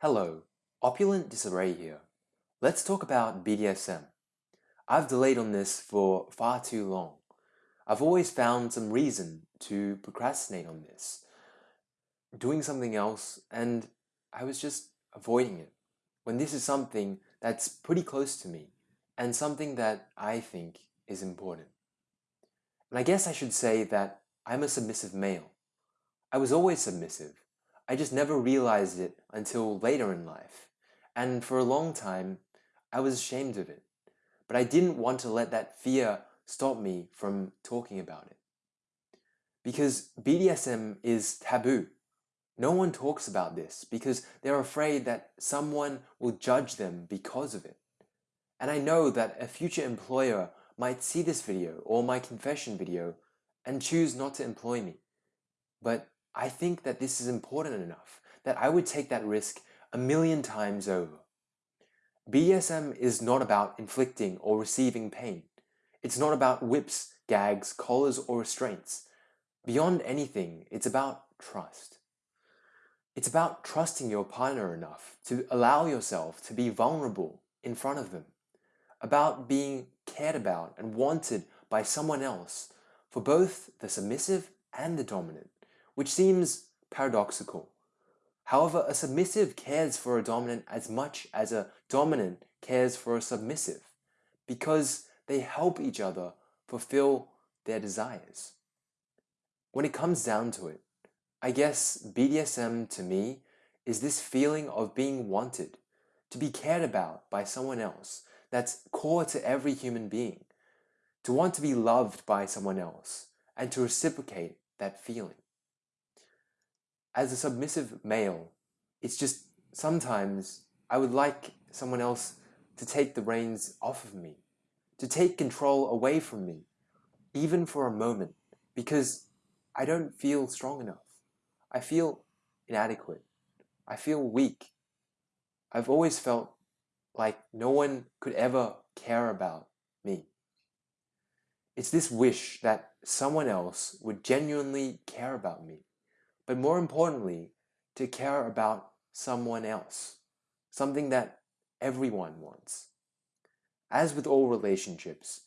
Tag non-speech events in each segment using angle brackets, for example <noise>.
Hello, Opulent Disarray here. Let's talk about BDSM. I've delayed on this for far too long. I've always found some reason to procrastinate on this, doing something else, and I was just avoiding it. When this is something that's pretty close to me and something that I think is important. And I guess I should say that I'm a submissive male. I was always submissive. I just never realized it until later in life. And for a long time, I was ashamed of it. But I didn't want to let that fear stop me from talking about it. Because BDSM is taboo. No one talks about this because they're afraid that someone will judge them because of it. And I know that a future employer might see this video or my confession video and choose not to employ me. But I think that this is important enough that I would take that risk a million times over. BDSM is not about inflicting or receiving pain. It's not about whips, gags, collars, or restraints. Beyond anything, it's about trust. It's about trusting your partner enough to allow yourself to be vulnerable in front of them. About being cared about and wanted by someone else for both the submissive and the dominant which seems paradoxical. However, a submissive cares for a dominant as much as a dominant cares for a submissive because they help each other fulfill their desires. When it comes down to it, I guess BDSM to me is this feeling of being wanted, to be cared about by someone else that's core to every human being, to want to be loved by someone else and to reciprocate that feeling as a submissive male, it's just sometimes I would like someone else to take the reins off of me, to take control away from me, even for a moment, because I don't feel strong enough. I feel inadequate. I feel weak. I've always felt like no one could ever care about me. It's this wish that someone else would genuinely care about me but more importantly, to care about someone else, something that everyone wants. As with all relationships,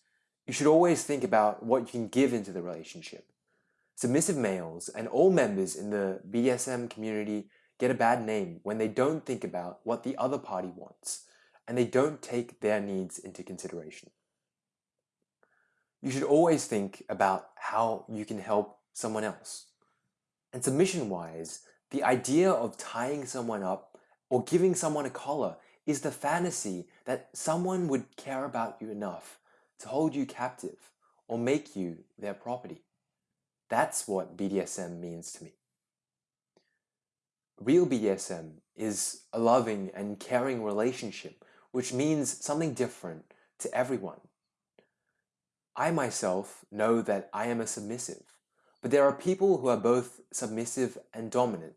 you should always think about what you can give into the relationship. Submissive males and all members in the BDSM community get a bad name when they don't think about what the other party wants and they don't take their needs into consideration. You should always think about how you can help someone else. And submission-wise, the idea of tying someone up or giving someone a collar is the fantasy that someone would care about you enough to hold you captive or make you their property. That's what BDSM means to me. Real BDSM is a loving and caring relationship, which means something different to everyone. I myself know that I am a submissive, but there are people who are both submissive and dominant,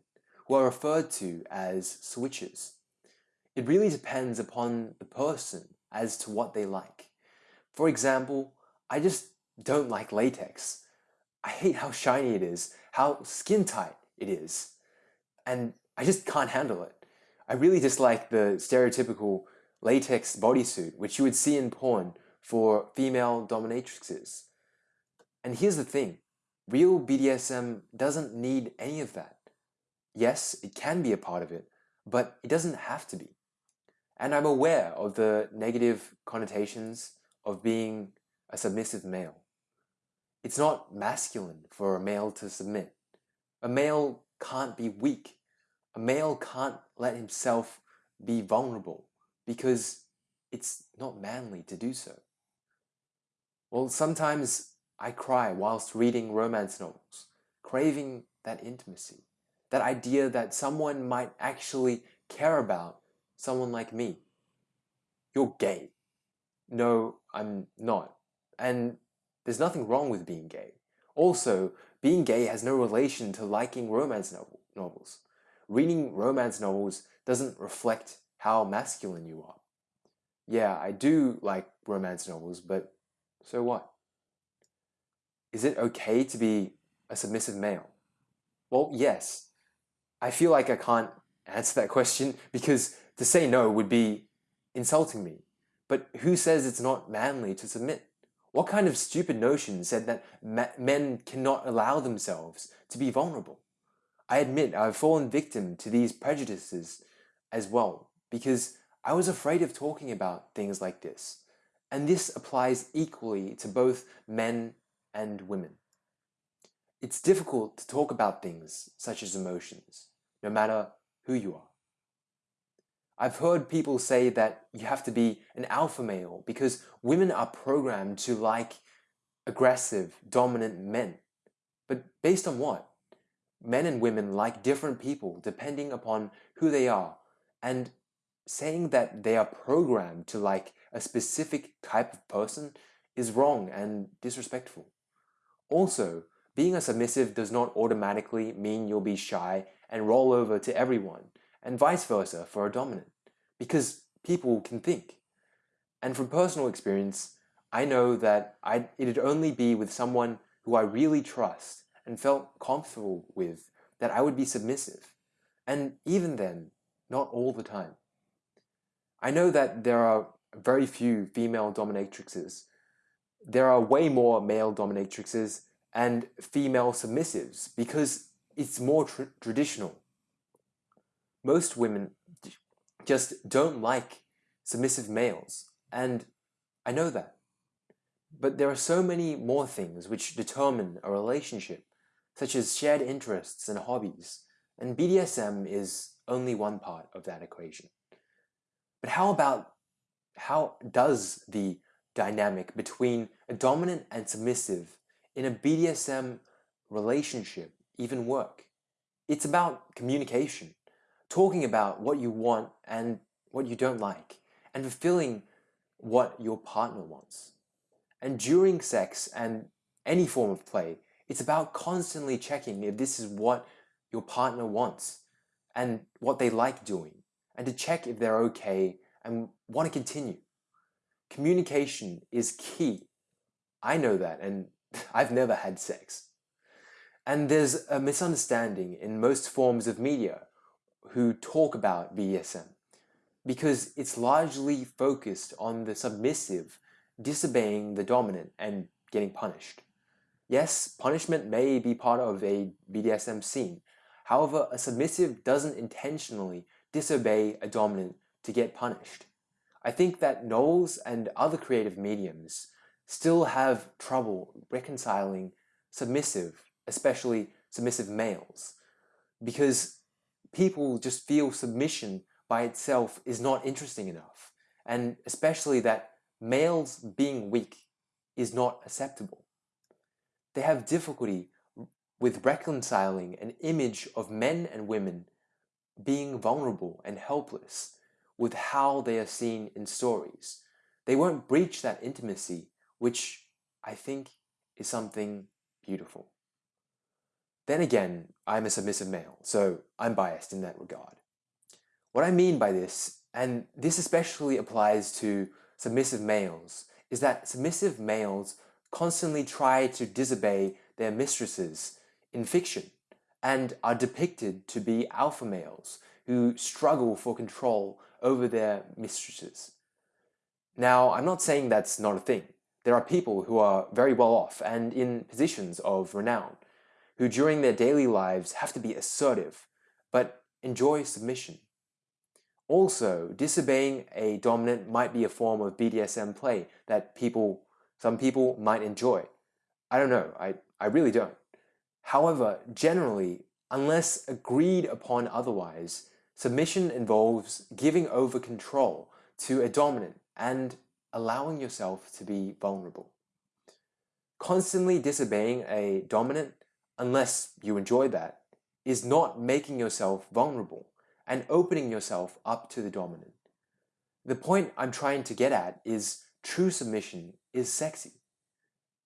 who are referred to as switches. It really depends upon the person as to what they like. For example, I just don't like latex. I hate how shiny it is, how skin tight it is, and I just can't handle it. I really dislike the stereotypical latex bodysuit, which you would see in porn for female dominatrixes. And here's the thing, Real BDSM doesn't need any of that. Yes, it can be a part of it, but it doesn't have to be. And I'm aware of the negative connotations of being a submissive male. It's not masculine for a male to submit. A male can't be weak. A male can't let himself be vulnerable because it's not manly to do so. Well, sometimes I cry whilst reading romance novels, craving that intimacy, that idea that someone might actually care about someone like me. You're gay. No, I'm not. And there's nothing wrong with being gay. Also, being gay has no relation to liking romance novel novels. Reading romance novels doesn't reflect how masculine you are. Yeah, I do like romance novels, but so what? Is it okay to be a submissive male? Well, yes. I feel like I can't answer that question because to say no would be insulting me. But who says it's not manly to submit? What kind of stupid notion said that men cannot allow themselves to be vulnerable? I admit I've fallen victim to these prejudices as well because I was afraid of talking about things like this. And this applies equally to both men and women. It's difficult to talk about things such as emotions, no matter who you are. I've heard people say that you have to be an alpha male because women are programmed to like aggressive, dominant men. But based on what? Men and women like different people depending upon who they are. And saying that they are programmed to like a specific type of person is wrong and disrespectful. Also, being a submissive does not automatically mean you'll be shy and roll over to everyone, and vice versa for a dominant, because people can think. And from personal experience, I know that I'd, it'd only be with someone who I really trust and felt comfortable with that I would be submissive. And even then, not all the time. I know that there are very few female dominatrixes. There are way more male dominatrixes and female submissives because it's more tr traditional. Most women just don't like submissive males, and I know that. But there are so many more things which determine a relationship, such as shared interests and hobbies, and BDSM is only one part of that equation. But how about how does the dynamic between a dominant and submissive in a BDSM relationship even work? It's about communication, talking about what you want and what you don't like, and fulfilling what your partner wants. And during sex and any form of play, it's about constantly checking if this is what your partner wants and what they like doing, and to check if they're okay and want to continue. Communication is key. I know that, and <laughs> I've never had sex. And there's a misunderstanding in most forms of media who talk about BDSM because it's largely focused on the submissive disobeying the dominant and getting punished. Yes, punishment may be part of a BDSM scene. However, a submissive doesn't intentionally disobey a dominant to get punished. I think that novels and other creative mediums still have trouble reconciling submissive, especially submissive males, because people just feel submission by itself is not interesting enough, and especially that males being weak is not acceptable. They have difficulty with reconciling an image of men and women being vulnerable and helpless with how they are seen in stories. They won't breach that intimacy, which I think is something beautiful. Then again, I'm a submissive male, so I'm biased in that regard. What I mean by this, and this especially applies to submissive males, is that submissive males constantly try to disobey their mistresses in fiction and are depicted to be alpha males who struggle for control over their mistresses. Now, I'm not saying that's not a thing. There are people who are very well off and in positions of renown, who during their daily lives have to be assertive, but enjoy submission. Also, disobeying a dominant might be a form of BDSM play that people, some people might enjoy. I don't know, I, I really don't. However, generally, unless agreed upon otherwise, Submission involves giving over control to a dominant and allowing yourself to be vulnerable. Constantly disobeying a dominant, unless you enjoy that, is not making yourself vulnerable and opening yourself up to the dominant. The point I'm trying to get at is true submission is sexy,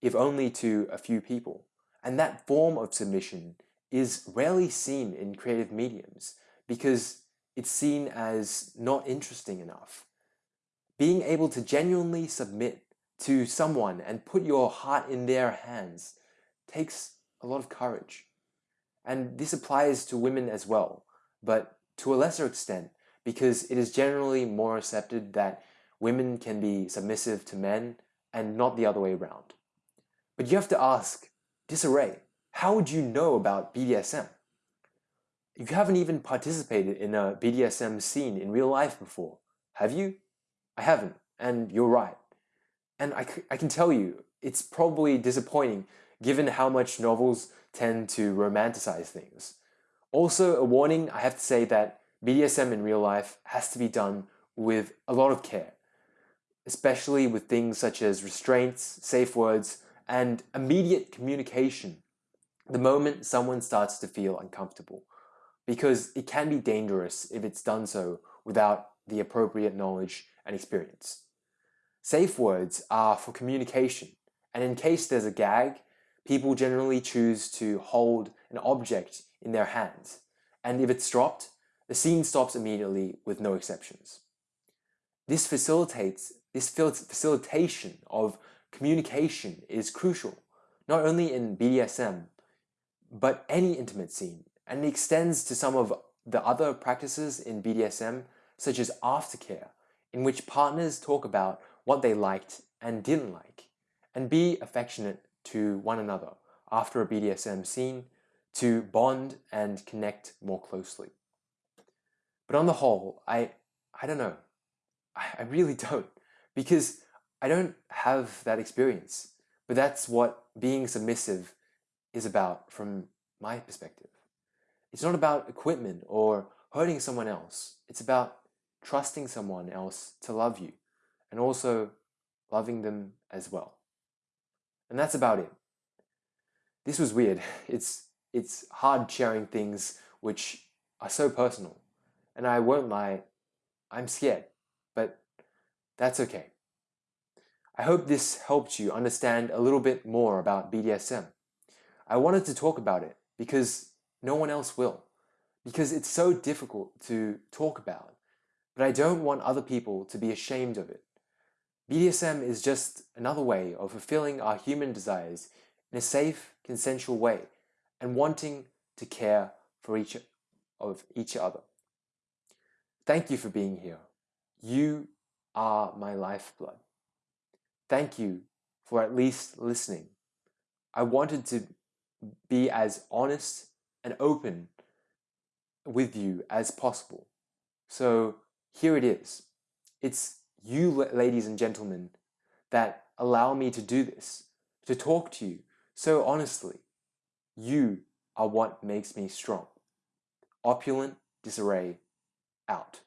if only to a few people, and that form of submission is rarely seen in creative mediums because it's seen as not interesting enough. Being able to genuinely submit to someone and put your heart in their hands takes a lot of courage. And this applies to women as well, but to a lesser extent because it is generally more accepted that women can be submissive to men and not the other way around. But you have to ask, Disarray, how would you know about BDSM? You haven't even participated in a BDSM scene in real life before, have you? I haven't, and you're right. And I, I can tell you, it's probably disappointing given how much novels tend to romanticize things. Also, a warning I have to say that BDSM in real life has to be done with a lot of care, especially with things such as restraints, safe words, and immediate communication the moment someone starts to feel uncomfortable, because it can be dangerous if it's done so without the appropriate knowledge and experience. Safe words are for communication, and in case there's a gag, people generally choose to hold an object in their hands, and if it's dropped, the scene stops immediately with no exceptions. This facilitates this facilitation of communication is crucial, not only in BDSM, but any intimate scene, and it extends to some of the other practices in BDSM, such as aftercare, in which partners talk about what they liked and didn't like, and be affectionate to one another after a BDSM scene to bond and connect more closely. But on the whole, I, I don't know. I, I really <laughs> don't because I don't have that experience. But that's what being submissive is about from my perspective. It's not about equipment or hurting someone else. It's about trusting someone else to love you and also loving them as well. And that's about it. This was weird. <laughs> It's, it's hard sharing things which are so personal. And I won't lie, I'm scared, but that's okay. I hope this helped you understand a little bit more about BDSM. I wanted to talk about it because no one else will, because it's so difficult to talk about, but I don't want other people to be ashamed of it. BDSM is just another way of fulfilling our human desires in a safe, consensual way and wanting to care for each of each other. Thank you for being here. You are my lifeblood. Thank you for at least listening. I wanted to be as honest and open with you as possible. So here it is. It's you, ladies and gentlemen, that allow me to do this, to talk to you so honestly. You are what makes me strong. Opulent disarray out.